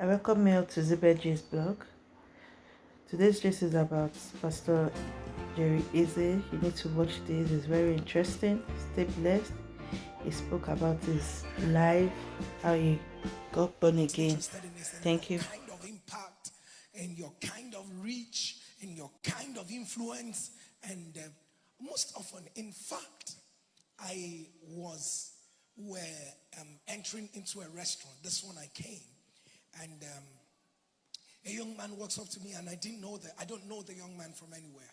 I welcome you to Zibedji's blog. Today's gist is about Pastor Jerry Eze. You need to watch this, it's very interesting. Stay blessed. He spoke about his life, how he got born again. Thank you. Kind of impact and your kind of reach and your kind of influence. And uh, most often, in fact, I was were um, entering into a restaurant. This one I came and um, a young man walks up to me, and I didn't know that. I don't know the young man from anywhere.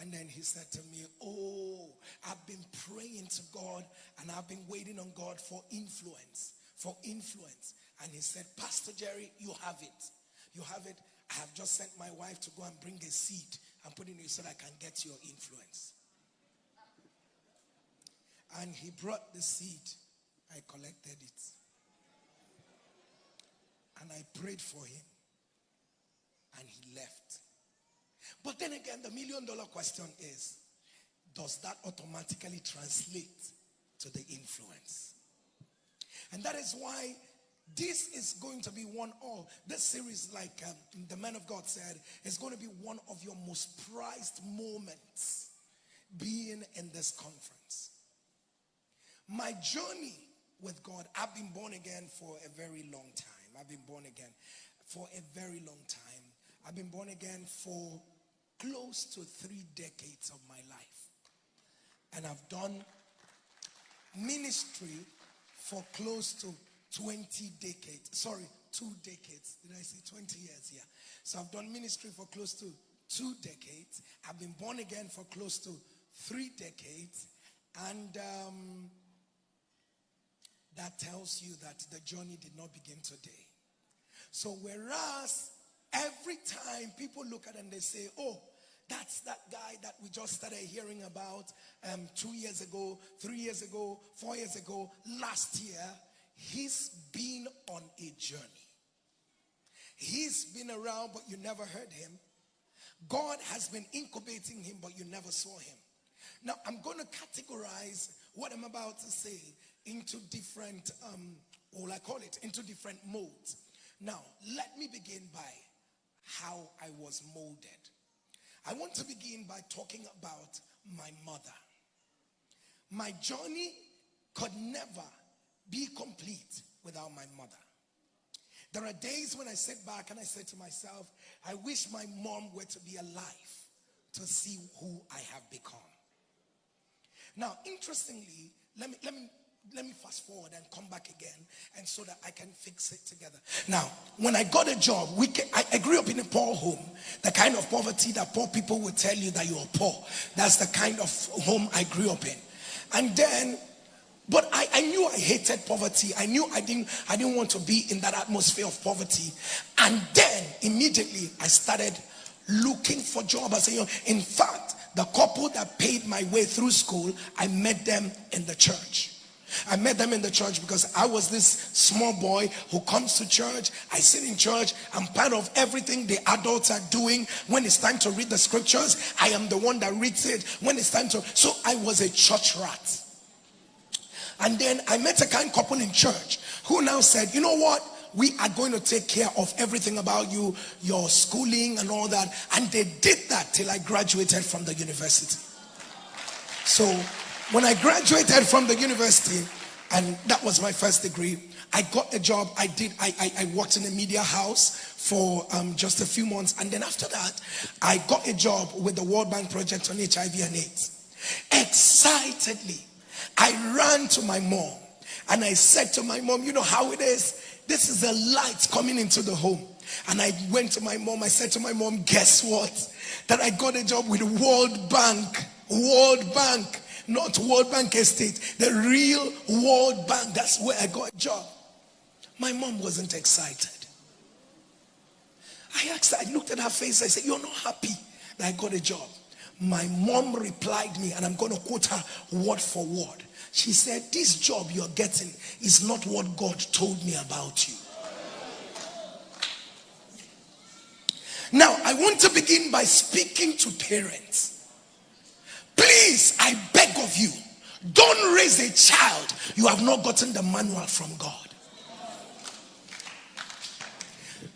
And then he said to me, Oh, I've been praying to God and I've been waiting on God for influence, for influence. And he said, Pastor Jerry, you have it. You have it. I have just sent my wife to go and bring a seed and put it in it so that I can get your influence. And he brought the seed. I collected it and I prayed for him and he left. But then again, the million dollar question is does that automatically translate to the influence? And that is why this is going to be one of this series, like um, the man of God said, is going to be one of your most prized moments being in this conference. My journey with God, I've been born again for a very long time. I've been born again for a very long time. I've been born again for close to three decades of my life. And I've done ministry for close to 20 decades. Sorry, two decades. Did I say 20 years? Yeah. So I've done ministry for close to two decades. I've been born again for close to three decades. And um, that tells you that the journey did not begin today. So, whereas every time people look at and they say, oh, that's that guy that we just started hearing about um, two years ago, three years ago, four years ago, last year, he's been on a journey. He's been around, but you never heard him. God has been incubating him, but you never saw him. Now, I'm going to categorize what I'm about to say into different, um, what will I call it, into different modes. Now, let me begin by how I was molded. I want to begin by talking about my mother. My journey could never be complete without my mother. There are days when I sit back and I say to myself, I wish my mom were to be alive to see who I have become. Now, interestingly, let me, let me let me fast forward and come back again and so that I can fix it together. Now, when I got a job, we can, I, I, grew up in a poor home. The kind of poverty that poor people will tell you that you're poor. That's the kind of home I grew up in. And then, but I, I knew I hated poverty. I knew I didn't, I didn't want to be in that atmosphere of poverty. And then immediately I started looking for jobs. I said, in fact, the couple that paid my way through school, I met them in the church. I met them in the church because I was this small boy who comes to church. I sit in church. I'm part of everything the adults are doing. When it's time to read the scriptures, I am the one that reads it. When it's time to, so I was a church rat. And then I met a kind couple in church who now said, you know what? We are going to take care of everything about you, your schooling and all that. And they did that till I graduated from the university. So when I graduated from the university, and that was my first degree, I got a job. I did. I, I, I worked in a media house for um, just a few months, and then after that, I got a job with the World Bank project on HIV and AIDS. Excitedly, I ran to my mom and I said to my mom, "You know how it is. This is a light coming into the home." And I went to my mom. I said to my mom, "Guess what? That I got a job with the World Bank. World Bank." Not World Bank Estate, the real World Bank. That's where I got a job. My mom wasn't excited. I asked I looked at her face, I said, You're not happy that I got a job. My mom replied me, and I'm going to quote her word for word. She said, This job you're getting is not what God told me about you. Now, I want to begin by speaking to parents. Please, I beg of you, don't raise a child you have not gotten the manual from God.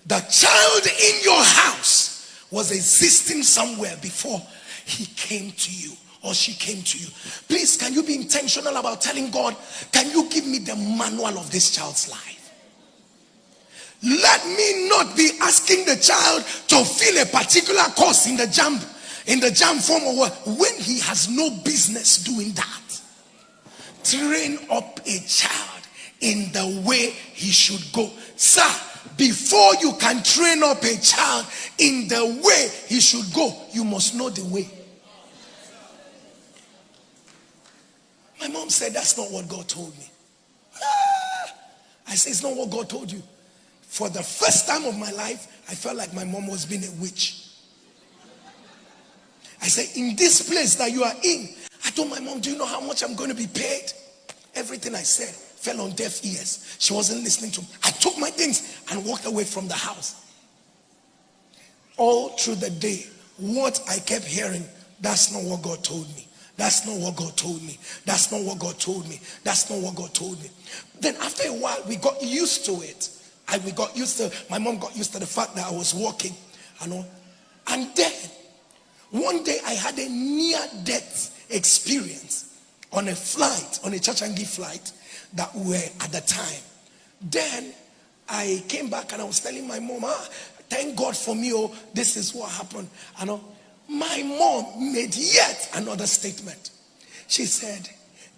the child in your house was existing somewhere before he came to you or she came to you. Please, can you be intentional about telling God, can you give me the manual of this child's life? Let me not be asking the child to fill a particular course in the JAMB, in the JAMB form or what, when he has no business doing that. Train up a child in the way he should go. Sir, before you can train up a child in the way he should go, you must know the way. My mom said, That's not what God told me. Ah! I said, It's not what God told you. For the first time of my life, I felt like my mom was being a witch. I said, In this place that you are in, I told my mom, Do you know how much I'm going to be paid? Everything I said fell on deaf ears. She wasn't listening to me. I took my things and walked away from the house. All through the day, what I kept hearing, that's not what God told me. That's not what God told me. That's not what God told me. That's not what God told me. Then after a while, we got used to it. And we got used to, my mom got used to the fact that I was walking. You know. And then, one day I had a near death experience on a flight, on a gift flight that we were at the time. Then I came back and I was telling my mom, ah, thank God for me. Oh, this is what happened. And know my mom made yet another statement. She said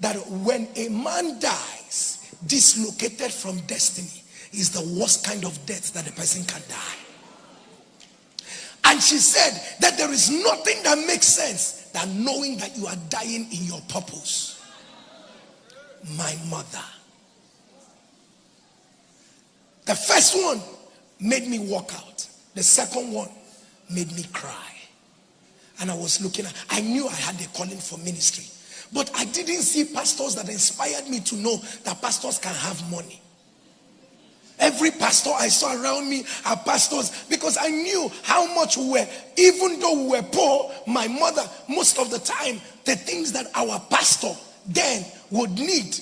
that when a man dies, dislocated from destiny, is the worst kind of death that a person can die. And she said that there is nothing that makes sense than knowing that you are dying in your purpose. My mother. The first one made me walk out. The second one made me cry. And I was looking at, I knew I had a calling for ministry. But I didn't see pastors that inspired me to know that pastors can have money. Every pastor I saw around me are pastors because I knew how much we were, even though we were poor, my mother, most of the time, the things that our pastor then would need,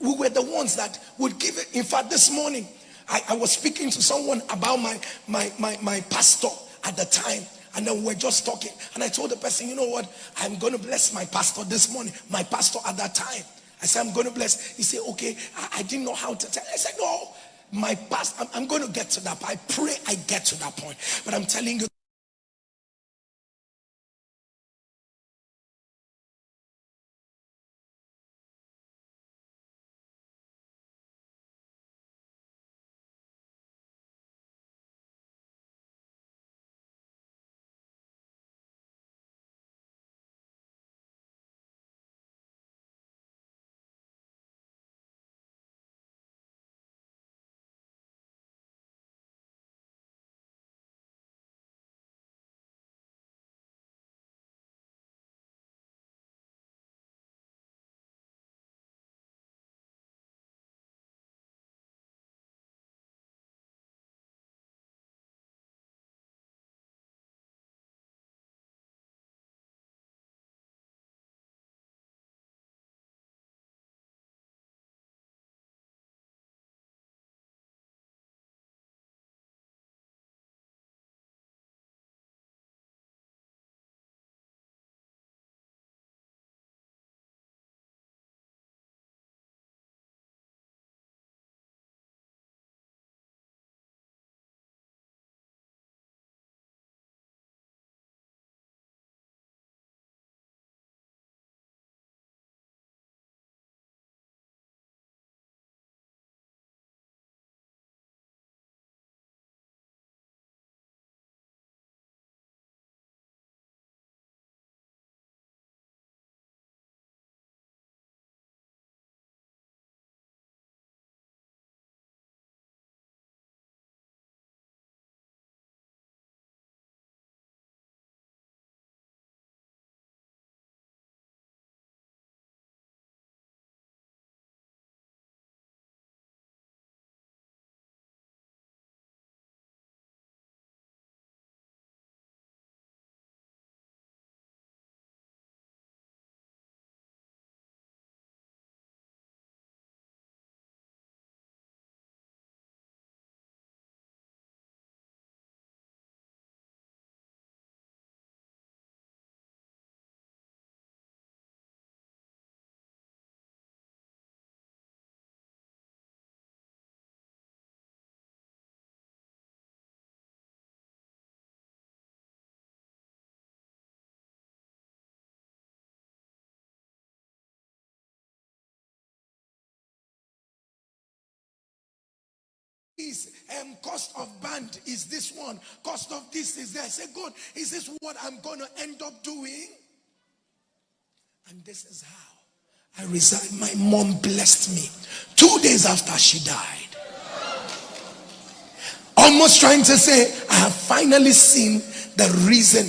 we were the ones that would give it. In fact, this morning, I, I was speaking to someone about my, my, my, my pastor at the time. And then we were just talking. And I told the person, you know what? I'm going to bless my pastor this morning. My pastor at that time. I said, I'm going to bless. He said, okay. I, I didn't know how to tell. I said, no. My past, I'm, I'm going to get to that. I pray I get to that point. But I'm telling you, this. Um, cost of band is this one. Cost of this is there. I say, God, is this what I'm going to end up doing? And this is how I resigned. My mom blessed me two days after she died. Almost trying to say, I have finally seen the reason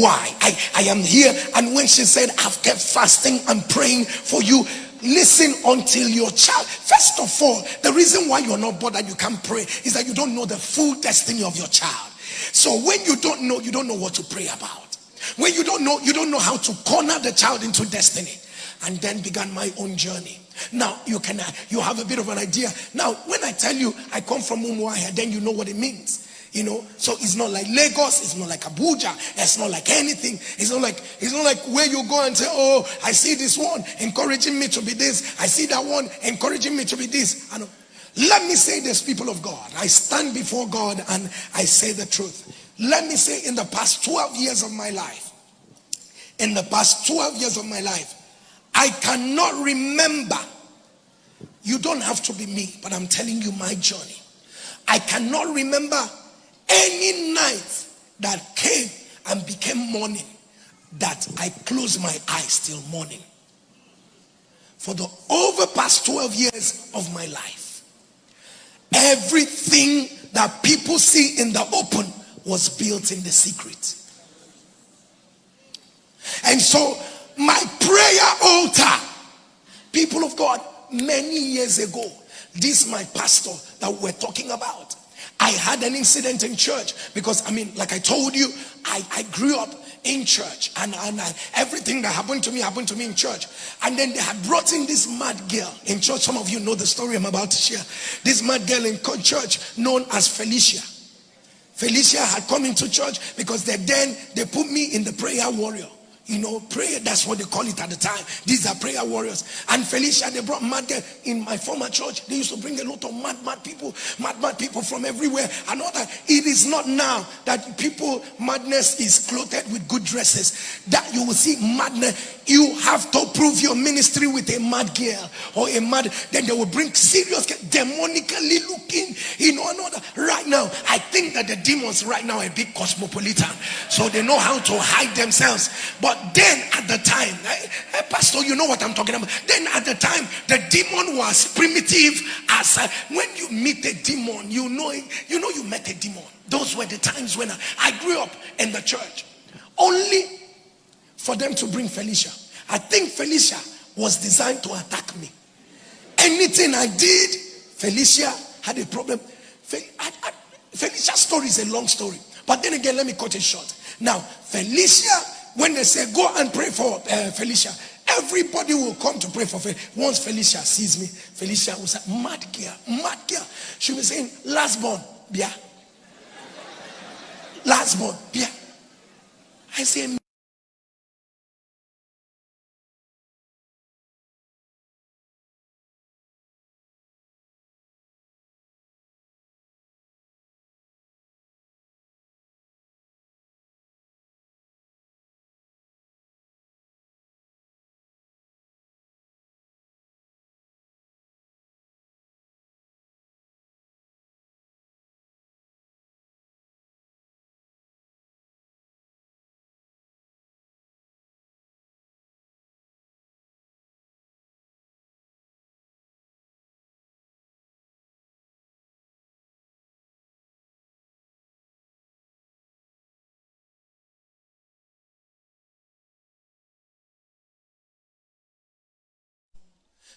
why I, I am here. And when she said, I've kept fasting and praying for you, listen until your child. First of all, the reason why you're not bothered, you can't pray, is that you don't know the full destiny of your child. So when you don't know, you don't know what to pray about. When you don't know, you don't know how to corner the child into destiny. And then began my own journey. Now you can uh, you have a bit of an idea. Now, when I tell you I come from Umuahia, then you know what it means. You know, so it's not like Lagos, it's not like Abuja, it's not like anything. It's not like it's not like where you go and say, Oh, I see this one encouraging me to be this, I see that one encouraging me to be this. I know. Let me say this, people of God. I stand before God and I say the truth. Let me say, in the past 12 years of my life, in the past 12 years of my life, I cannot remember. You don't have to be me, but I'm telling you my journey. I cannot remember any night that came and became morning that I closed my eyes till morning. For the over past 12 years of my life, everything that people see in the open was built in the secret. And so my prayer altar, people of God, many years ago, this my pastor that we're talking about I had an incident in church because I mean, like I told you, I, I grew up in church and, and I, everything that happened to me happened to me in church. And then they had brought in this mad girl in church. Some of you know the story I'm about to share. This mad girl in church known as Felicia. Felicia had come into church because they then they put me in the prayer warrior. You know, prayer, that's what they call it at the time. These are prayer warriors. And Felicia, they brought mad girl in my former church. They used to bring a lot of mad, mad people, mad, mad people from everywhere. And all that. It is not now that people, madness is clothed with good dresses. That you will see madness. You have to prove your ministry with a mad girl or a mad, then they will bring serious, demonically looking, you know, another. Right now, I think that the demons right now are a big cosmopolitan. So they know how to hide themselves. But but then at the time, eh, eh, Pastor, you know what I'm talking about. Then at the time, the demon was primitive as uh, when you meet a demon, you know, you know, you met a demon. Those were the times when I, I grew up in the church. Only for them to bring Felicia. I think Felicia was designed to attack me. Anything I did, Felicia had a problem. Felicia's story is a long story. But then again, let me cut it short. Now, Felicia when they say go and pray for uh, Felicia, everybody will come to pray for Felicia. Once Felicia sees me, Felicia will say, mad girl, mad girl. She will say, last born, yeah. Last born, yeah. I say,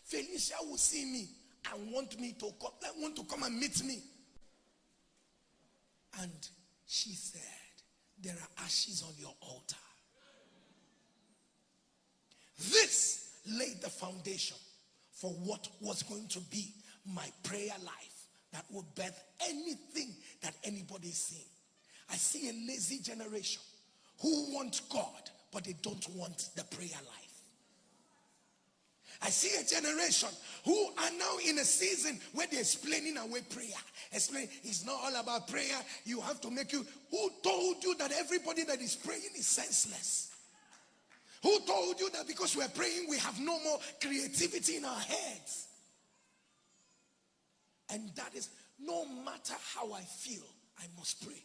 Felicia will see me and want me to come, eh, want to come and meet me. And she said, There are ashes on your altar. This laid the foundation for what was going to be my prayer life that will birth anything that anybody is seeing. I see a lazy generation who want God, but they don't want the prayer life. I see a generation who are now in a season where they're explaining away prayer. Explain, it's not all about prayer. You have to make you. Who told you that everybody that is praying is senseless? Who told you that because we're praying, we have no more creativity in our heads? And that is no matter how I feel, I must pray.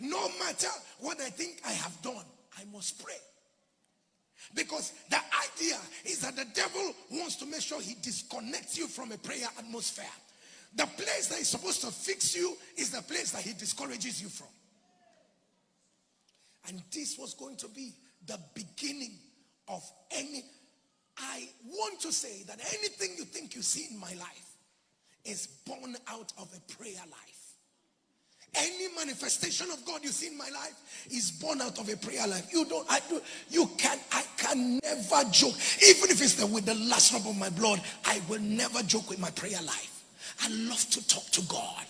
No matter what I think I have done, I must pray. Because the idea is that the devil wants to make sure he disconnects you from a prayer atmosphere. The place that is supposed to fix you is the place that he discourages you from. And this was going to be the beginning of any. I want to say that anything you think you see in my life is born out of a prayer life. Any manifestation of God you see in my life is born out of a prayer life. You don't, I do, you can, I can never joke. Even if it's the, with the last drop of my blood, I will never joke with my prayer life. I love to talk to God.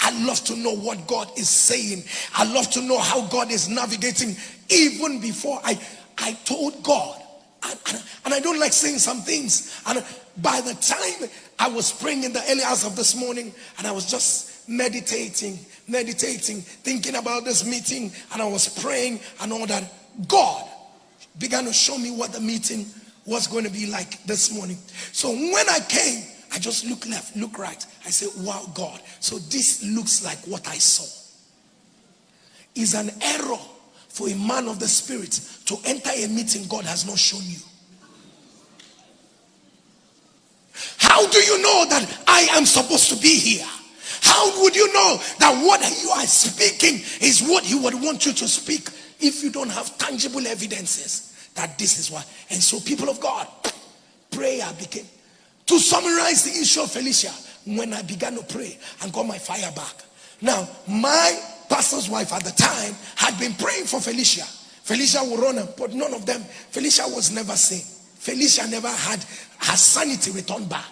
I love to know what God is saying. I love to know how God is navigating. Even before I, I told God, and, and, and I don't like saying some things. And by the time I was praying in the early hours of this morning, and I was just meditating, meditating, thinking about this meeting, and I was praying and all that. God began to show me what the meeting was going to be like this morning. So when I came, I just look left, look right. I said, Wow, God. So this looks like what I saw. Is an error for a man of the spirit to enter a meeting God has not shown you. How do you know that I am supposed to be here? How would you know that what you are speaking is what he would want you to speak if you don't have tangible evidences that this is what? And so, people of God, prayer became. To summarize the issue of Felicia, when I began to pray and got my fire back. Now, my pastor's wife at the time had been praying for Felicia. Felicia would run, but none of them, Felicia was never seen. Felicia never had her sanity returned back.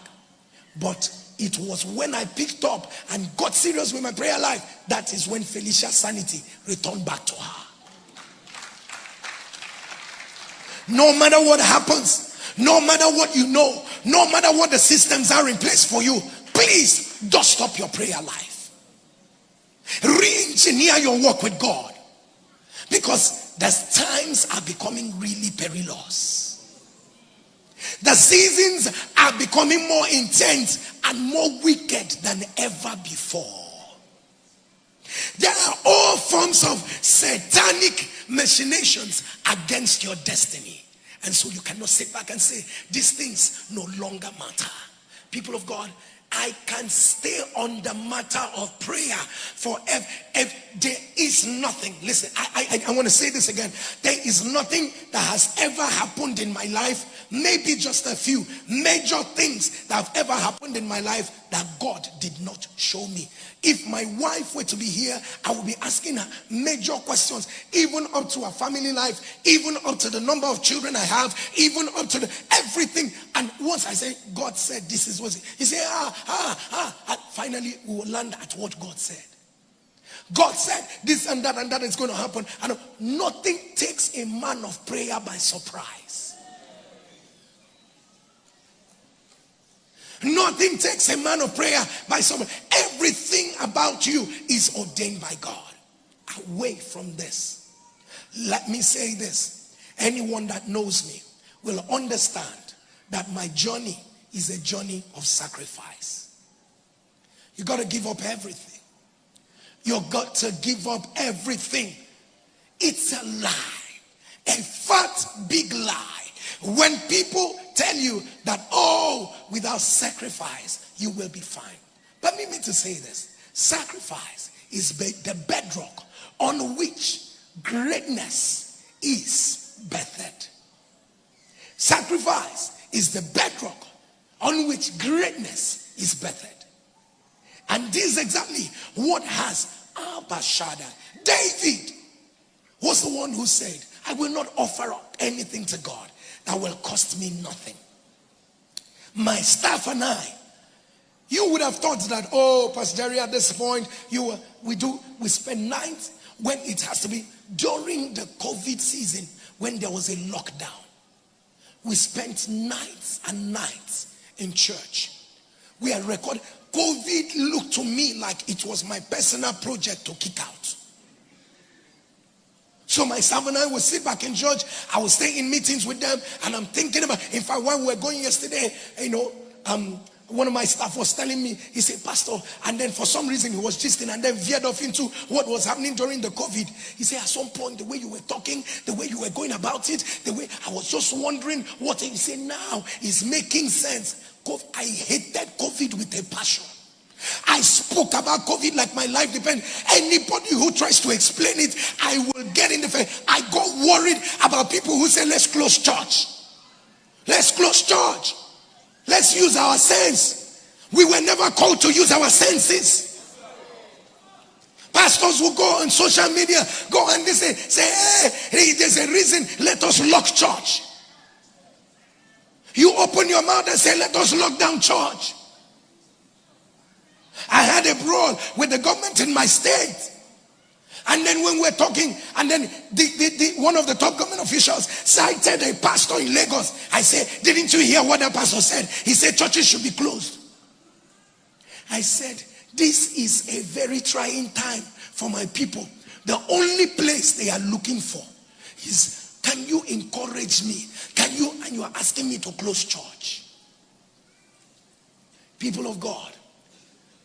But it was when I picked up and got serious with my prayer life that is when Felicia's sanity returned back to her. No matter what happens, no matter what you know, no matter what the systems are in place for you, please don't stop your prayer life. Re engineer your work with God because the times are becoming really perilous. The seasons are becoming more intense and more wicked than ever before. There are all forms of satanic machinations against your destiny. And so you cannot sit back and say, these things no longer matter. People of God, I can stay on the matter of prayer forever. If there is nothing, listen, I, I, I want to say this again. There is nothing that has ever happened in my life, maybe just a few major things that have ever happened in my life that God did not show me. If my wife were to be here, I would be asking her major questions, even up to her family life, even up to the number of children I have, even up to the, everything. And once I say, God said this is what he said, ah, ah, ah, and finally we will land at what God said. God said this and that and that is going to happen. And nothing takes a man of prayer by surprise. Nothing takes a man of prayer by someone. Everything about you is ordained by God. Away from this. Let me say this. Anyone that knows me will understand that my journey is a journey of sacrifice. You got to give up everything. You got to give up everything. It's a lie. A fat, big lie. When people tell you that, oh, without sacrifice, you will be fine. Permit me to say this sacrifice is the bedrock on which greatness is birthed. Sacrifice is the bedrock on which greatness is birthed. And this is exactly what has Abashada. David was the one who said, I will not offer up anything to God that will cost me nothing. My staff and I, you would have thought that, oh, Pastor Jerry, at this point, you we do we spend nights when it has to be during the COVID season when there was a lockdown. We spent nights and nights in church. We are recording. COVID looked to me like it was my personal project to kick out. So my son and I would sit back in church. I would stay in meetings with them, and I'm thinking about. In fact, when we were going yesterday, you know, um, one of my staff was telling me, he said, Pastor, and then for some reason he was gisting and then veered off into what was happening during the COVID. He said, at some point, the way you were talking, the way you were going about it, the way I was just wondering what he said now is making sense. I hated COVID with a passion. I spoke about COVID like my life depends. Anybody who tries to explain it, I will get in the face. I got worried about people who say, let's close church. Let's close church. Let's use our sense. We were never called to use our senses. Pastors will go on social media, go and they say, say, hey, there's a reason, let us lock church. You open your mouth and say, let us lock down church. I had a brawl with the government in my state. And then when we're talking, and then the, the, the, one of the top government officials cited a pastor in Lagos. I said, didn't you hear what the pastor said? He said churches should be closed. I said, this is a very trying time for my people. The only place they are looking for is, can you encourage me? Can you, and you are asking me to close church. People of God,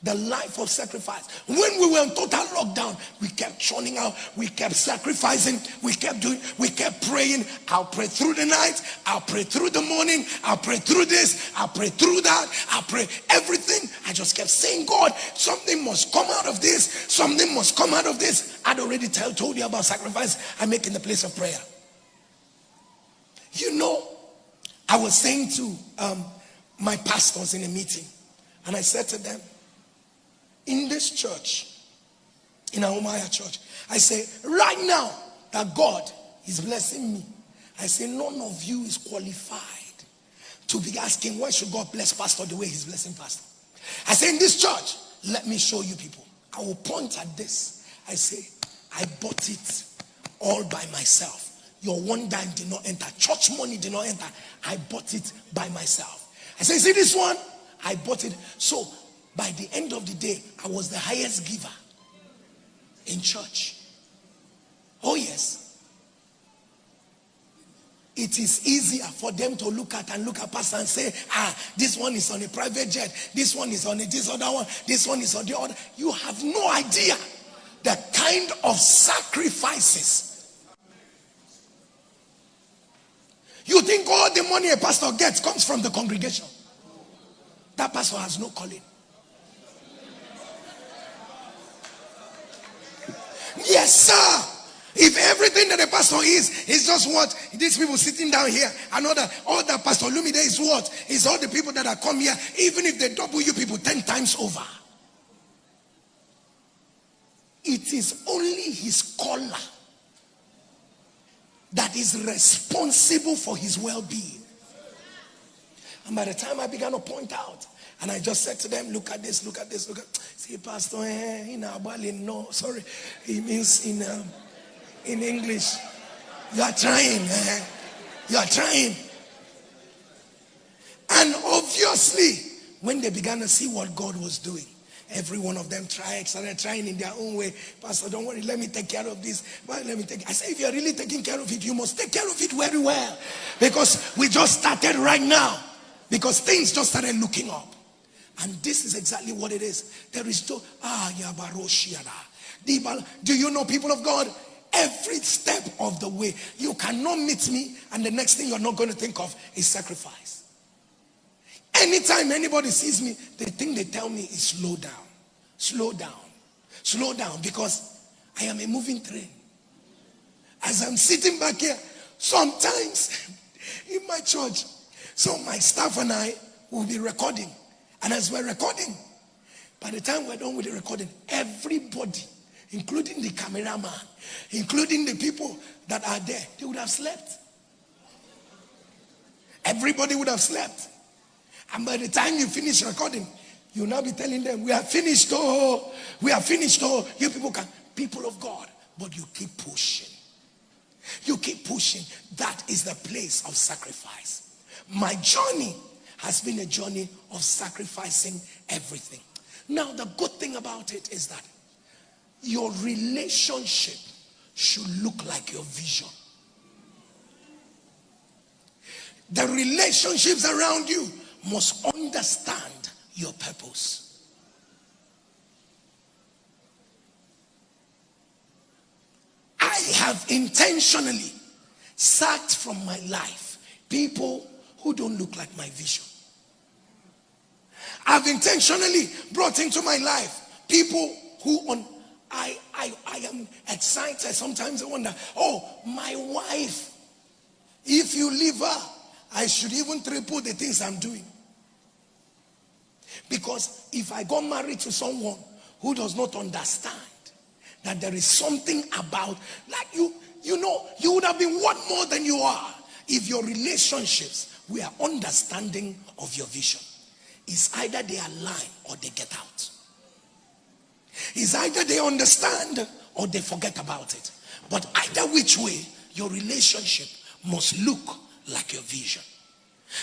the life of sacrifice. When we were in total lockdown, we kept churning out, we kept sacrificing, we kept doing, we kept praying. I'll pray through the night, I'll pray through the morning, I'll pray through this, I'll pray through that, I'll pray everything. I just kept saying, God, something must come out of this, something must come out of this. I'd already tell, told you about sacrifice I make in the place of prayer. You know, I was saying to um, my pastors in a meeting, and I said to them, in this church, in Umuahia church, I say, right now that God is blessing me, I say, none of you is qualified to be asking, why should God bless pastor the way he's blessing pastor? I say, in this church, let me show you people. I will point at this. I say, I bought it all by myself. Your one dime did not enter. Church money did not enter. I bought it by myself. I say, see this one? I bought it. So by the end of the day, I was the highest giver in church. Oh, yes. It is easier for them to look at and look at pastor and say, ah, this one is on a private jet, this one is on a this other one, this one is on the other. You have no idea the kind of sacrifices. You think all the money a pastor gets comes from the congregation. That pastor has no calling. Yes, sir. If everything that the pastor is, is just what these people sitting down here, another, all that all that Pastor Lumide is what? Is all the people that are come here, even if they double you people 10 times over. It is only his caller that is responsible for his well being. And by the time I began to point out, and I just said to them, look at this, look at this, look at See, Pastor, eh, in Abali, no, sorry. It means in um, in English. You are trying. Eh? You are trying. And obviously, when they began to see what God was doing, every one of them tried, started trying in their own way. Pastor, don't worry, let me take care of this. Well, let me take. I say, if you are really taking care of it, you must take care of it very well, because we just started right now. Because things just started looking up. And this is exactly what it is. There is no, ah, Do you know, people of God? Every step of the way, you cannot meet me, and the next thing you're not going to think of is sacrifice. Anytime anybody sees me, the thing they tell me is slow down, slow down, slow down, because I am a moving train. As I'm sitting back here, sometimes in my church, so my staff and I will be recording. And as we're recording, by the time we're done with the recording, everybody, including the cameraman, including the people that are there, they would have slept. Everybody would have slept. And by the time you finish recording, you'll now be telling them, We are finished, oh, we are finished, oh. You people can, people of God, but you keep pushing. You keep pushing. That is the place of sacrifice. My journey has been a journey of sacrificing everything. Now, the good thing about it is that your relationship should look like your vision. The relationships around you must understand your purpose. I have intentionally sacked from my life people who don't look like my vision. I've intentionally brought into my life people who on I I I am excited. Sometimes I wonder, oh, my wife. If you leave her, I should even triple the things I'm doing. Because if I got married to someone who does not understand that there is something about, like you, you know, you would have been what more than you are if your relationships were understanding of your vision. is either they align or they get out. Is either they understand or they forget about it. But either which way, your relationship must look like your vision.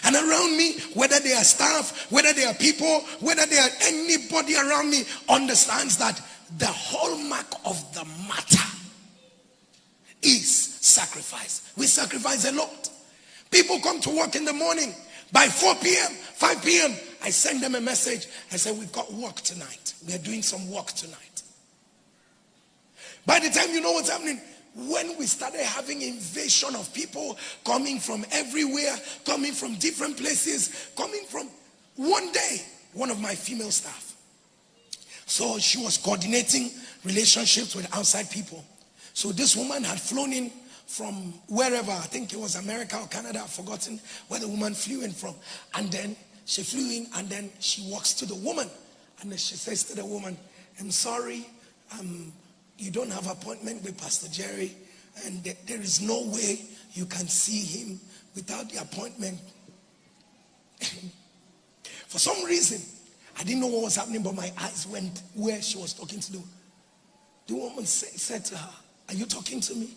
And around me, whether they are staff, whether they are people, whether they are anybody around me, understands that the hallmark of the matter is sacrifice. We sacrifice a lot. People come to work in the morning. By 4 p.m., 5 p.m., I send them a message. I say, We've got work tonight. We are doing some work tonight. By the time you know what's happening, when we started having invasion of people coming from everywhere, coming from different places, coming from one day, one of my female staff. So she was coordinating relationships with outside people. So this woman had flown in from wherever, I think it was America or Canada, I've forgotten where the woman flew in from. And then she flew in and then she walks to the woman. And then she says to the woman, I'm sorry, um, you don't have appointment with Pastor Jerry, and there is no way you can see him without the appointment. For some reason, I didn't know what was happening, but my eyes went where she was talking to the, the woman. Said to her, Are you talking to me?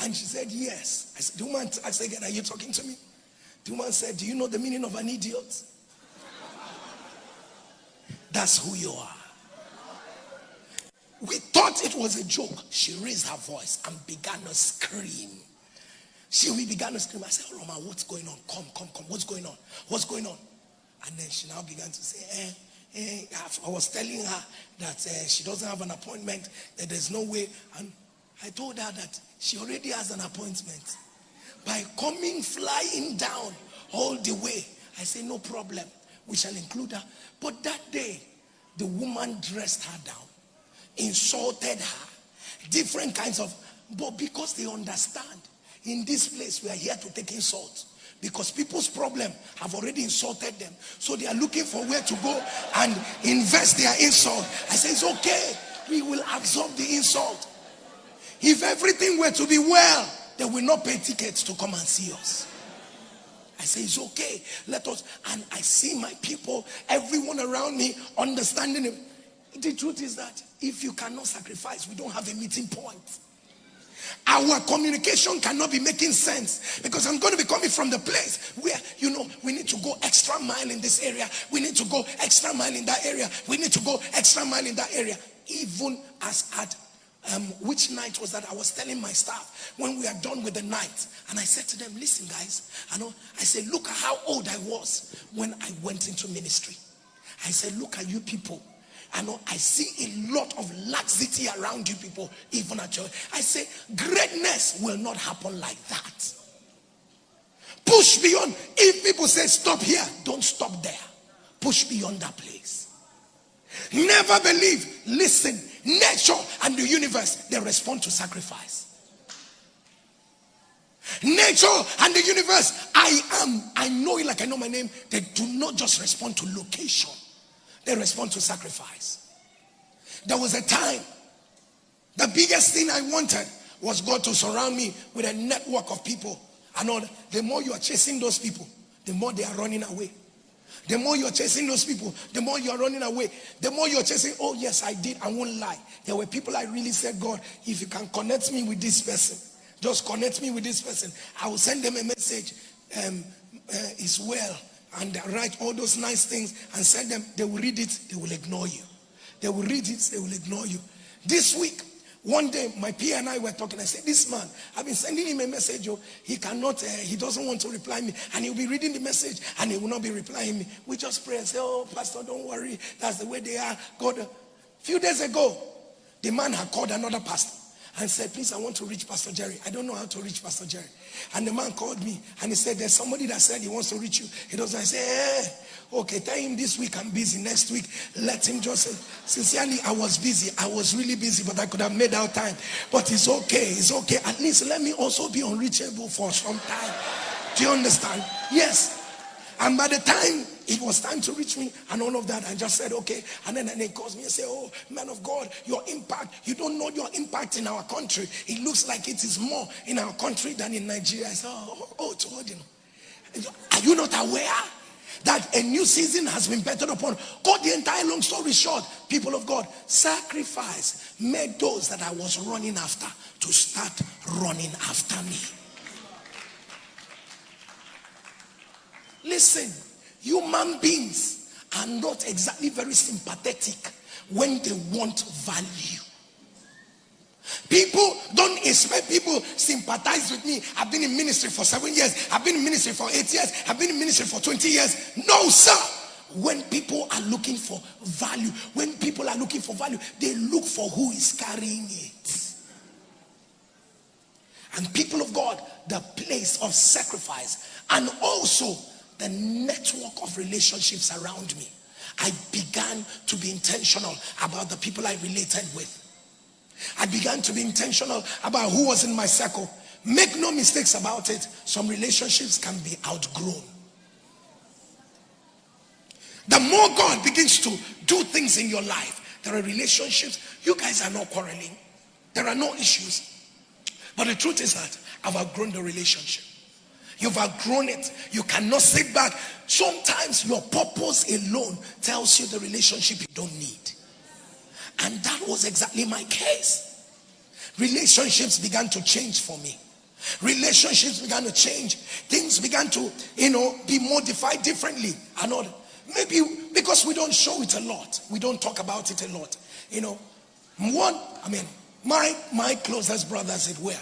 And she said, Yes. I said, The woman I said again, Are you talking to me? The woman said, Do you know the meaning of an idiot? That's who you are. We thought it was a joke. She raised her voice and began to scream. She we began to scream. I said, oh, Roma, what's going on? Come, come, come. What's going on? What's going on? And then she now began to say, eh, eh. I was telling her that uh, she doesn't have an appointment, that there's no way. And I told her that she already has an appointment. By coming flying down all the way, I say, no problem. We shall include her. But that day, the woman dressed her down insulted her, different kinds of, but because they understand in this place we are here to take insult because people's problem have already insulted them so they are looking for where to go and invest their insult i say it's okay we will absorb the insult if everything were to be well they will not pay tickets to come and see us I say, it's okay. Let us. And I see my people, everyone around me understanding it. The truth is that if you cannot sacrifice, we don't have a meeting point. Our communication cannot be making sense because I'm going to be coming from the place where, you know, we need to go extra mile in this area. We need to go extra mile in that area. We need to go extra mile in that area. Even as at um, which night was that? I was telling my staff when we are done with the night, and I said to them, "Listen, guys, I know." I said, "Look at how old I was when I went into ministry." I said, "Look at you people I know I see a lot of laxity around you people, even at church. I say, greatness will not happen like that. Push beyond. If people say stop here, don't stop there. Push beyond that place. Never believe. Listen, nature and the universe, they respond to sacrifice. Nature and the universe, I am, I know it like I know my name. They do not just respond to location they respond to sacrifice. There was a time, the biggest thing I wanted was God to surround me with a network of people. I know the more you are chasing those people, the more they are running away. The more you're chasing those people, the more you're running away. The more you're chasing, oh, yes, I did. I won't lie. There were people I really said, God, if you can connect me with this person, just connect me with this person. I will send them a message. Um, uh, it's well and write all those nice things and send them. They will read it, they will ignore you. They will read it, they will ignore you. This week, one day my PA and I were talking. I said, This man, I've been sending him a message. Oh, he cannot, uh, he doesn't want to reply me. And he'll be reading the message and he will not be replying me. We just pray and say, Oh, Pastor, don't worry. That's the way they are. God. A few days ago, the man had called another pastor and said, Please, I want to reach Pastor Jerry. I don't know how to reach Pastor Jerry. And the man called me and he said, There's somebody that said he wants to reach you. He doesn't. I say, eh, okay, tell him this week I'm busy. Next week, let him just say, Sincerely, I was busy. I was really busy, but I could have made out time. But it's okay. It's okay. At least let me also be unreachable for some time. Do you understand? Yes. And by the time it was time to reach me and all of that, I just said, okay. And then, and he calls me and say, oh, man of God, your impact, you don't know your impact in our country. It looks like it is more in our country than in Nigeria. I said, oh, oh, oh you know. Are you not aware that a new season has been bettered upon? Got the entire long story short, people of God, sacrifice made those that I was running after to start running after me. Listen, human beings are not exactly very sympathetic when they want value. People don't expect people sympathize with me. I've been in ministry for seven years. I've been in ministry for eight years. I've been in ministry for 20 years. No, sir. When people are looking for value, when people are looking for value, they look for who is carrying it. And people of God, the place of sacrifice and also the network of relationships around me. I began to be intentional about the people I related with. I began to be intentional about who was in my circle. Make no mistakes about it. Some relationships can be outgrown. The more God begins to do things in your life, there are relationships. You guys are not quarreling. There are no issues. But the truth is that I've outgrown the relationship. You've outgrown it. You cannot sit back. Sometimes your purpose alone tells you the relationship you don't need. And that was exactly my case. Relationships began to change for me. Relationships began to change. Things began to, you know, be modified differently. And all. Maybe because we don't show it a lot. We don't talk about it a lot. You know, one, I mean, my my closest brother, as it were,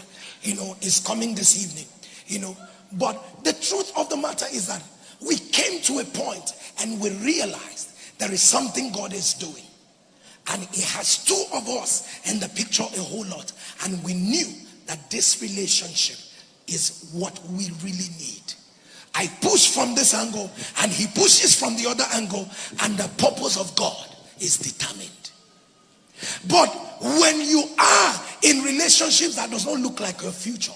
you know, is coming this evening. You know, but the truth of the matter is that we came to a point and we realized there is something God is doing. And He has two of us in the picture a whole lot. And we knew that this relationship is what we really need. I push from this angle and he pushes from the other angle, and the purpose of God is determined. But when you are in relationships that does not look like your future,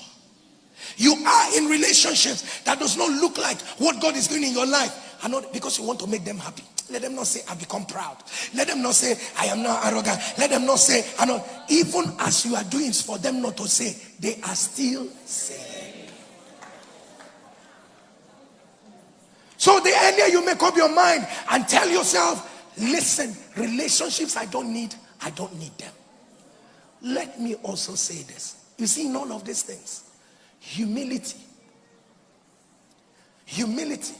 you are in relationships that does not look like what God is doing in your life. And not because you want to make them happy. Let them not say, I become proud. Let them not say, I am not arrogant. Let them not say, I know. Even as you are doing for them not to say, they are still saying. So the earlier you make up your mind and tell yourself, listen, relationships I don't need, I don't need them. Let me also say this. You see, in all of these things, Humility. Humility.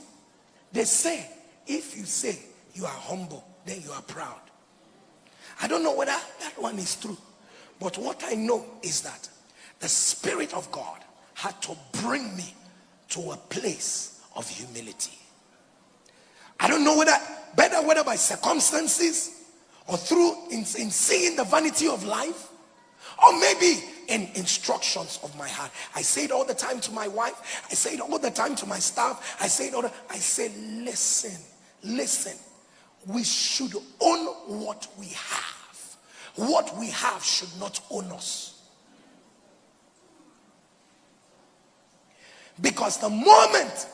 They say, if you say you are humble, then you are proud. I don't know whether that one is true. But what I know is that the Spirit of God had to bring me to a place of humility. I don't know whether, better whether by circumstances or through in, in seeing the vanity of life, or maybe in instructions of my heart. I say it all the time to my wife. I say it all the time to my staff. I say it all the, I say, listen, listen. We should own what we have. What we have should not own us. Because the moment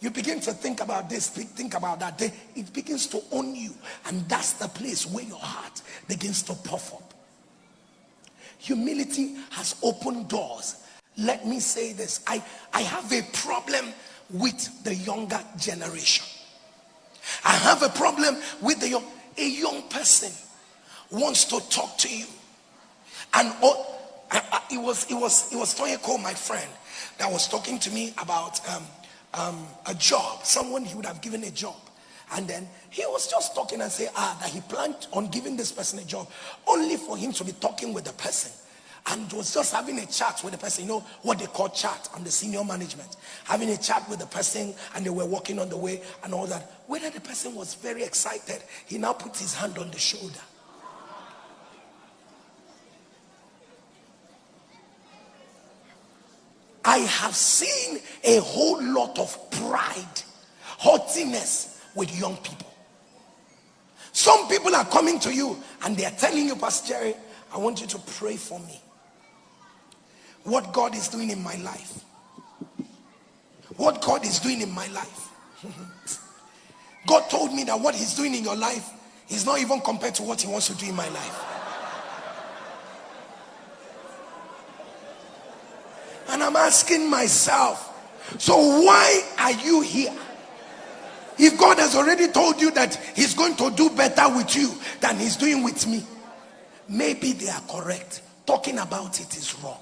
you begin to think about this, think about that, it begins to own you. And that's the place where your heart begins to puff up. Humility has opened doors. Let me say this. I, I have a problem with the younger generation. I have a problem with the young, a young person wants to talk to you. And oh, I, I, it was it was it was Toyeko, my friend, that was talking to me about um, um, a job. Someone he would have given a job. And then he was just talking and say, ah, that he planned on giving this person a job, only for him to be talking with the person and was just having a chat with the person, you know what they call chat and the senior management, having a chat with the person and they were walking on the way and all that. Whether the person was very excited, he now put his hand on the shoulder. I have seen a whole lot of pride, haughtiness with young people. Some people are coming to you and they are telling you, Pastor Jerry, I want you to pray for me. What God is doing in my life. What God is doing in my life. God told me that what he's doing in your life is not even compared to what he wants to do in my life. And I'm asking myself, so why are you here? If God has already told you that he's going to do better with you than he's doing with me, maybe they are correct. Talking about it is wrong.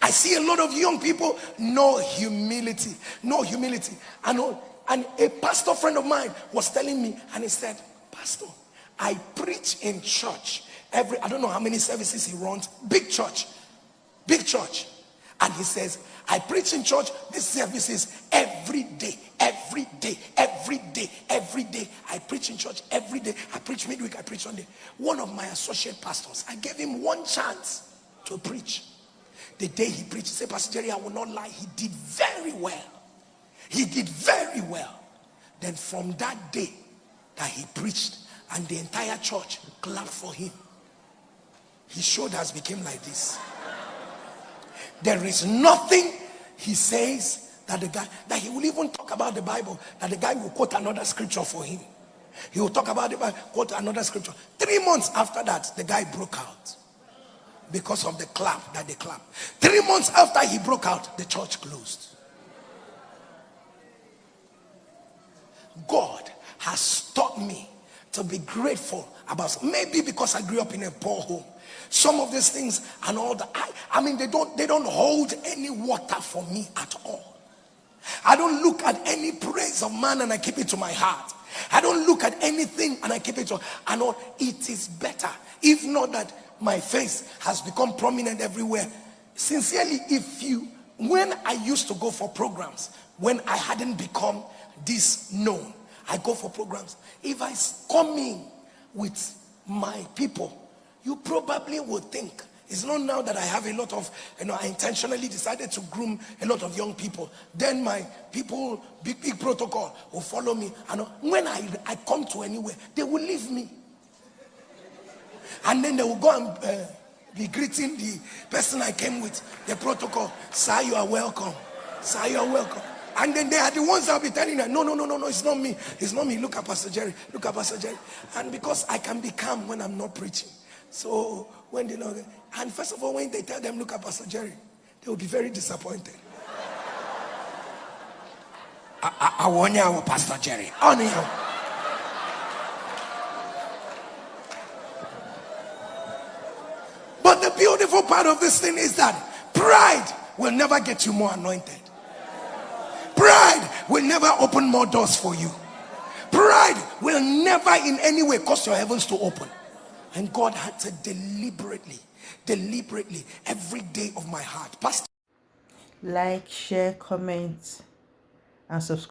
I see a lot of young people, no humility, no humility. And, and a pastor friend of mine was telling me, and he said, Pastor, I preach in church every, I don't know how many services he runs, big church, big church. And he says, I preach in church, these services every day, every day, every day, every day. I preach in church every day. I preach midweek, I preach Sunday. One of my associate pastors, I gave him one chance to preach. The day he preached, he said, Pastor Jerry, I will not lie. He did very well. He did very well. Then from that day that he preached, and the entire church clapped for him, his shoulders became like this. There is nothing he says that the guy, that he will even talk about the Bible, that the guy will quote another scripture for him. He will talk about the Bible, quote another scripture. Three months after that, the guy broke out because of the clap that they clap. Three months after he broke out, the church closed. God has taught me to be grateful about maybe because I grew up in a poor home. Some of these things and all that. I, I mean, they don't they don't hold any water for me at all. I don't look at any praise of man and I keep it to my heart. I don't look at anything and I keep it to and all. It is better. If not that my face has become prominent everywhere. Sincerely, if you when I used to go for programs, when I hadn't become this known, I go for programs. If I come in with my people, you probably would think it's not now that I have a lot of, you know, I intentionally decided to groom a lot of young people. Then my people, big, big protocol will follow me. And when I, I come to anywhere, they will leave me. And then they will go and uh, be greeting the person I came with, the protocol. Sir, you are welcome. Sir, you are welcome. And then they are the ones that will be telling them, no, no, no, no, no, it's not me. It's not me. Look at Pastor Jerry. Look at Pastor Jerry. And because I can be calm when I'm not preaching. So when they know, and first of all, when they tell them, look at Pastor Jerry, they will be very disappointed. I want you, Pastor Jerry. On you. But the beautiful part of this thing is that pride will never get you more anointed. Pride will never open more doors for you. Pride will never in any way cause your heavens to open. And God had to deliberately, deliberately, every day of my heart. Pastor. Like, share, comment, and subscribe.